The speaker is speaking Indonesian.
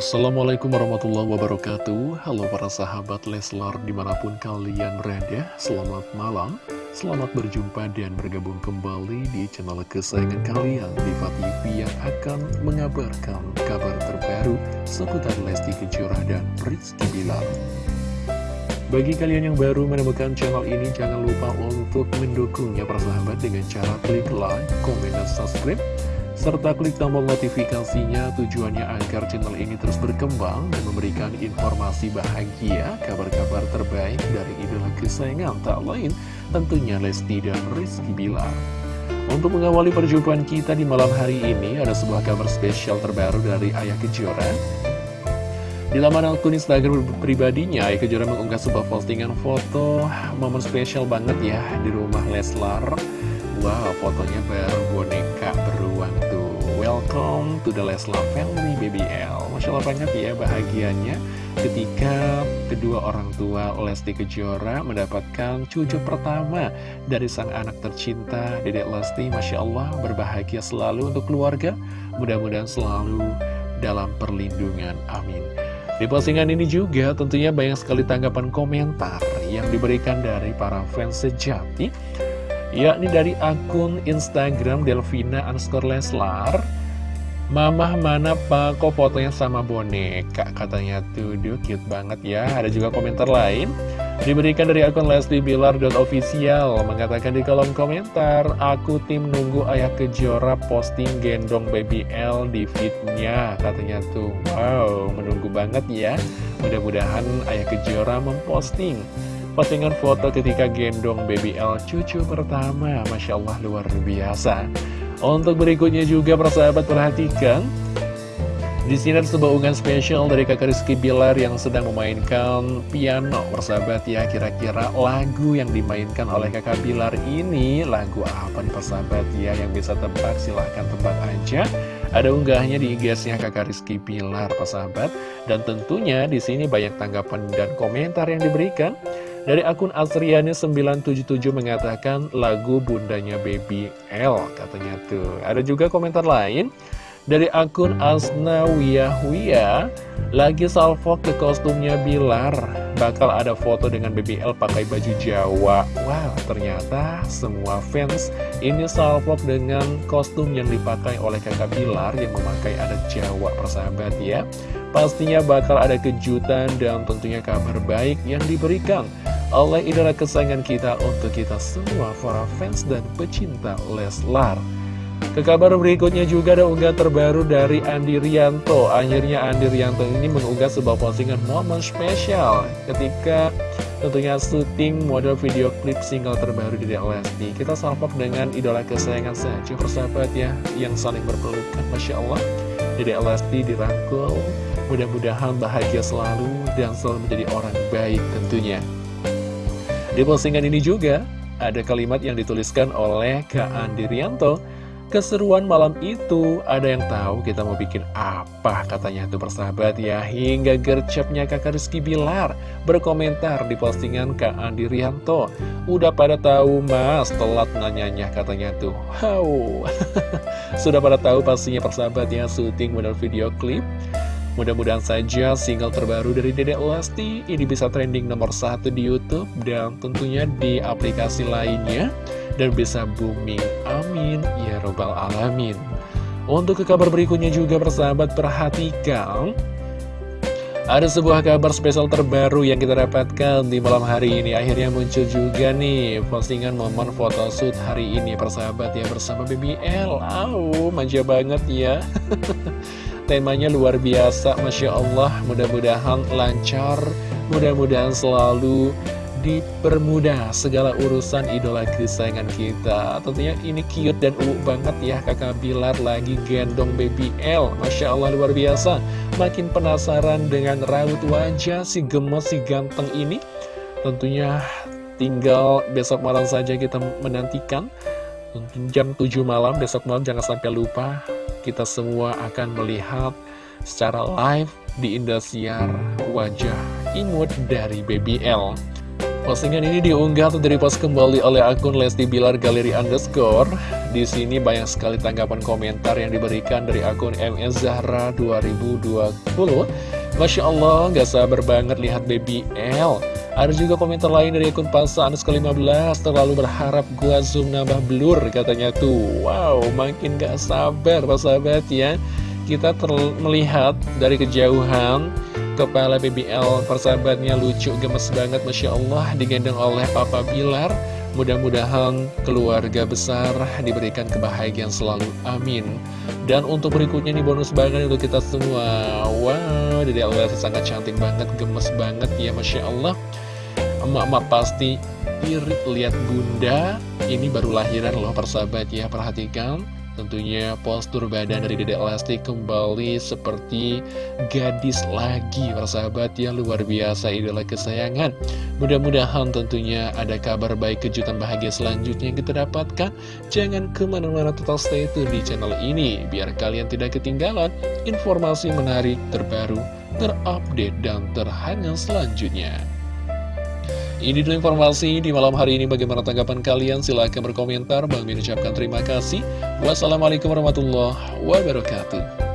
Assalamualaikum warahmatullahi wabarakatuh. Halo para sahabat Leslar di mana pun kalian berada Selamat malam. Selamat berjumpa dan bergabung kembali di channel kesayangan kalian Diva TV yang akan mengabarkan kabar terbaru seputar Lesti Kejora dan Rizky Bilar. Bagi kalian yang baru menemukan channel ini, jangan lupa untuk mendukungnya persahabat dengan cara klik like, komen, dan subscribe serta klik tombol notifikasinya tujuannya agar channel ini terus berkembang dan memberikan informasi bahagia, kabar-kabar terbaik dari idola kesayangan tak lain tentunya Lesti dan Rizky Bilar. Untuk mengawali perjumpaan kita di malam hari ini ada sebuah kabar spesial terbaru dari Ayah Kejora. Di laman akun Instagram pribadinya, Ayah Kejora mengunggah sebuah postingan foto momen spesial banget ya di rumah Leslar. Wow, fotonya baru boneka beruang tuh. Welcome to the Leslar family BBL. Masya Allah banget ya bahagianya ketika kedua orang tua Lesti Kejora mendapatkan cucu pertama dari sang anak tercinta Dedek Lesti. Masya Allah berbahagia selalu untuk keluarga. Mudah-mudahan selalu dalam perlindungan. Amin. Di postingan ini juga tentunya banyak sekali tanggapan komentar yang diberikan dari para fans sejati yakni dari akun Instagram Delvina underscore Leslar. Mamah mana pak kok fotonya sama boneka? Katanya tuh duh cute banget ya. Ada juga komentar lain. Diberikan dari akun Leslie Bilar.official mengatakan di kolom komentar aku tim nunggu ayah kejora posting gendong baby L di fitnya katanya tuh wow menunggu banget ya. Mudah-mudahan ayah kejora memposting postingan foto ketika gendong baby L cucu pertama. Masya Allah luar biasa. Untuk berikutnya juga persahabat perhatikan. Di sini ada sebuah unggahan spesial dari kakak Rizky Bilar yang sedang memainkan piano. Persahabat ya, kira-kira lagu yang dimainkan oleh kakak Bilar ini Lagu apa nih persahabat ya, yang bisa tebak? Silahkan tebak aja. Ada unggahnya di IG-nya kakak Rizky Bilar persahabat Dan tentunya di sini banyak tanggapan dan komentar yang diberikan dari akun Asriani977 mengatakan lagu bundanya Baby L katanya tuh. Ada juga komentar lain. Dari akun Asna Wiyah lagi salvo ke kostumnya Bilar. Bakal ada foto dengan BBL pakai baju Jawa. Wow ternyata semua fans ini salvo dengan kostum yang dipakai oleh kakak Bilar yang memakai adat Jawa persahabat ya. Pastinya bakal ada kejutan dan tentunya kabar baik yang diberikan oleh idola kesayangan kita untuk kita semua para fans dan pecinta Leslar. Ke kabar berikutnya juga ada unggah terbaru dari Andi Rianto. Akhirnya Andi Rianto ini mengunggah sebuah postingan momen spesial ketika tentunya syuting model video klip single terbaru di Lesti. Kita salpok dengan idola kesayangan saja persahabat ya yang saling berpelukan. Masya Allah, Dede Lesti dirangkul. Mudah-mudahan bahagia selalu dan selalu menjadi orang baik tentunya. Di postingan ini juga ada kalimat yang dituliskan oleh Kak Andi Rianto. Keseruan malam itu, ada yang tahu kita mau bikin apa katanya tuh persahabat ya. Hingga gercepnya kakak Rizky Bilar berkomentar di postingan Kak Andi Rianto. Udah pada tahu mas, telat nanyanya katanya tuh. Wow, sudah pada tahu pastinya persahabat ya syuting model video klip Mudah-mudahan saja single terbaru dari Dedek Lesti ini bisa trending nomor satu di Youtube dan tentunya di aplikasi lainnya dan bisa booming. Amin. Ya Robbal Alamin. Untuk ke kabar berikutnya juga persahabat perhatikan ada sebuah kabar spesial terbaru yang kita dapatkan di malam hari ini Akhirnya muncul juga nih postingan momen photoshoot hari ini Persahabat ya bersama BBL Au, manja banget ya temanya luar biasa Masya Allah. Mudah-mudahan lancar mudah-mudahan selalu dipermudah segala urusan idola kesayangan kita. Tentunya ini cute dan uuk banget ya kakak Bilar lagi gendong baby L. Masya Allah luar biasa. Makin penasaran dengan raut wajah si gemes si ganteng ini tentunya tinggal besok malam saja kita menantikan jam 7 malam besok malam jangan sampai lupa kita semua akan melihat secara live di Indosiar wajah imut dari Baby L. Postingan ini diunggah atau direpost kembali oleh akun Lesti Bilar Galeri Underscore. Di sini banyak sekali tanggapan komentar yang diberikan dari akun MS Zahra 2020. Masya Allah, gak sabar banget lihat baby L. Ada juga komentar lain dari akun Pasa Anus ke-15 Terlalu berharap gua zoom nambah blur katanya tuh. Wow, makin gak sabar Pak sahabat ya. Kita melihat dari kejauhan Kepala BBL persahabatnya lucu gemes banget Masya Allah digendong oleh Papa Bilar Mudah-mudahan keluarga besar diberikan kebahagiaan selalu, amin. Dan untuk berikutnya nih bonus banget untuk kita semua. Wow, Dede Allah sangat cantik banget, gemes banget ya Masya Allah. Emak-emak pasti irit lihat bunda. Ini baru lahiran loh persahabat ya, perhatikan Tentunya postur badan dari Dedek Lesti kembali seperti gadis lagi Persahabat ya luar biasa idola kesayangan. Mudah-mudahan tentunya ada kabar baik kejutan bahagia selanjutnya yang kita dapatkan. Jangan ke mana-mana total stay tune di channel ini Biar kalian tidak ketinggalan informasi menarik terbaru, terupdate, dan terhangat selanjutnya ini dulu informasi di malam hari ini. Bagaimana tanggapan kalian? Silahkan berkomentar. Bang Min ucapkan terima kasih. Wassalamualaikum warahmatullahi wabarakatuh